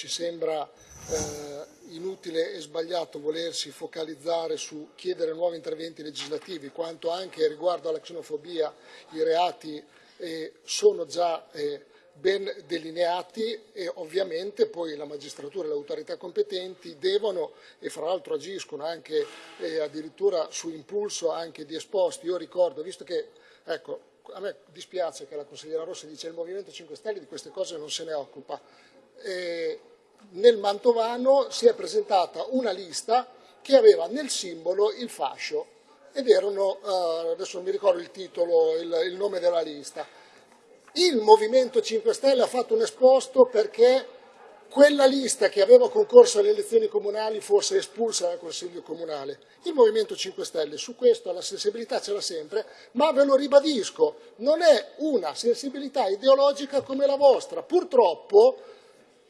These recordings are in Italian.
ci sembra eh, inutile e sbagliato volersi focalizzare su chiedere nuovi interventi legislativi, quanto anche riguardo alla xenofobia i reati eh, sono già eh, ben delineati e ovviamente poi la magistratura e le autorità competenti devono e fra l'altro agiscono anche eh, addirittura su impulso anche di esposti. Io ricordo, visto che ecco, a me dispiace che la consigliera Rossi dice che il Movimento 5 Stelle di queste cose non se ne occupa. Eh, nel Mantovano si è presentata una lista che aveva nel simbolo il fascio ed erano, eh, adesso non mi ricordo il titolo, il, il nome della lista, il Movimento 5 Stelle ha fatto un esposto perché quella lista che aveva concorso alle elezioni comunali fosse espulsa dal Consiglio Comunale. Il Movimento 5 Stelle su questo la sensibilità ce l'ha sempre, ma ve lo ribadisco, non è una sensibilità ideologica come la vostra. Purtroppo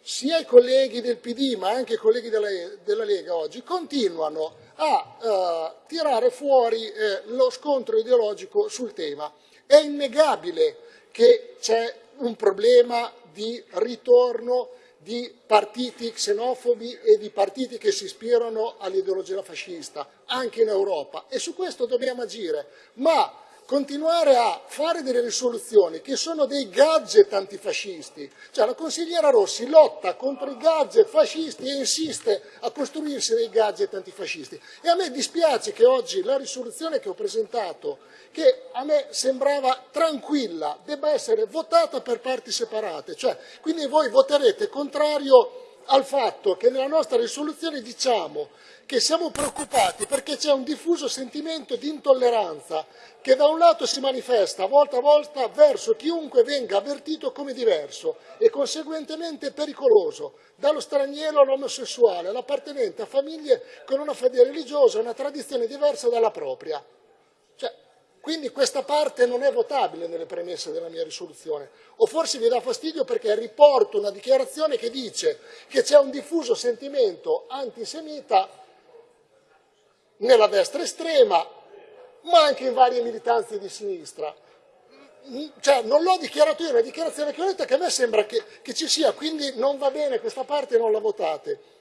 sia i colleghi del PD ma anche i colleghi della, della Lega oggi continuano a uh, tirare fuori eh, lo scontro ideologico sul tema. È innegabile che c'è un problema di ritorno di partiti xenofobi e di partiti che si ispirano all'ideologia fascista, anche in Europa, e su questo dobbiamo agire, ma continuare a fare delle risoluzioni che sono dei gadget antifascisti, cioè la consigliera Rossi lotta contro i gadget fascisti e insiste a costruirsi dei gadget antifascisti. E a me dispiace che oggi la risoluzione che ho presentato, che a me sembrava tranquilla, debba essere votata per parti separate, cioè quindi voi voterete contrario al fatto che nella nostra risoluzione diciamo che siamo preoccupati perché c'è un diffuso sentimento di intolleranza che da un lato si manifesta volta a volta verso chiunque venga avvertito come diverso e conseguentemente pericoloso, dallo straniero all'omosessuale, all'appartenente a famiglie con una fede religiosa e una tradizione diversa dalla propria. Quindi questa parte non è votabile nelle premesse della mia risoluzione. O forse vi dà fastidio perché riporto una dichiarazione che dice che c'è un diffuso sentimento antisemita nella destra estrema, ma anche in varie militanze di sinistra. Cioè, non l'ho dichiarato io, è una dichiarazione che ho detto che a me sembra che, che ci sia, quindi non va bene questa parte, non la votate.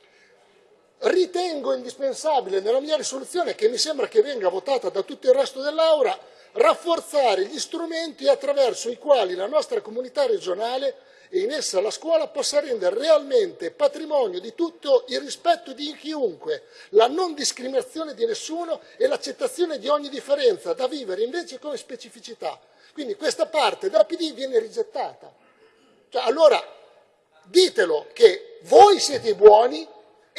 Ritengo indispensabile nella mia risoluzione, che mi sembra che venga votata da tutto il resto dell'Aula, rafforzare gli strumenti attraverso i quali la nostra comunità regionale e in essa la scuola possa rendere realmente patrimonio di tutto il rispetto di chiunque, la non discriminazione di nessuno e l'accettazione di ogni differenza da vivere invece come specificità. Quindi questa parte della PD viene rigettata. Cioè, allora ditelo che voi siete i buoni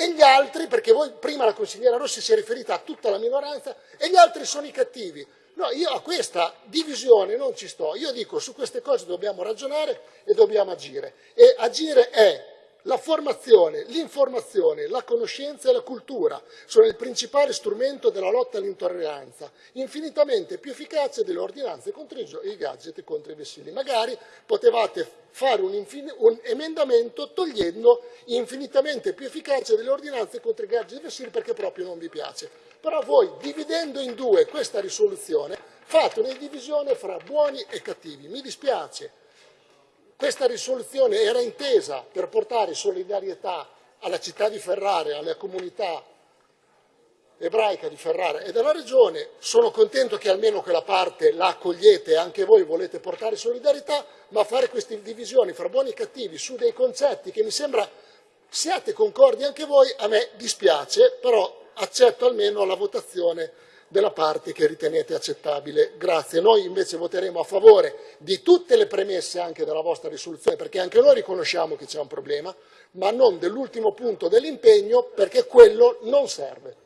e gli altri, perché voi prima la consigliera Rossi si è riferita a tutta la minoranza, e gli altri sono i cattivi. No, io a questa divisione non ci sto. Io dico su queste cose dobbiamo ragionare e dobbiamo agire. E agire è la formazione, l'informazione, la conoscenza e la cultura sono il principale strumento della lotta all'intolleranza, infinitamente più efficace delle ordinanze contro i gadget e contro i vessilli. Magari potevate fare un, un, emendamento togliendo infinitamente più efficace delle ordinanze contro i gadget e i vessilli perché proprio non vi piace. Però voi, dividendo in due questa risoluzione, fate una divisione fra buoni e cattivi. Mi dispiace, questa risoluzione era intesa per portare solidarietà alla città di Ferrara, alla comunità ebraica di Ferrara e della regione. Sono contento che almeno quella parte la accogliete e anche voi volete portare solidarietà, ma fare queste divisioni fra buoni e cattivi su dei concetti che mi sembra siate concordi anche voi, a me dispiace, però accetto almeno la votazione della parte che ritenete accettabile. Grazie. Noi invece voteremo a favore di tutte le premesse anche della vostra risoluzione, perché anche noi riconosciamo che c'è un problema, ma non dell'ultimo punto dell'impegno, perché quello non serve.